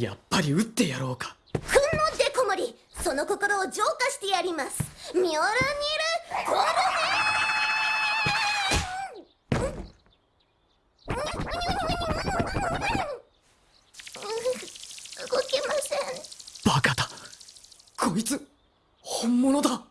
やっぱり撃ってやろうか。ふんのデコモリその心を浄化してやります。ミョルニルコルネ動けません。バカだ。こいつ本物だ。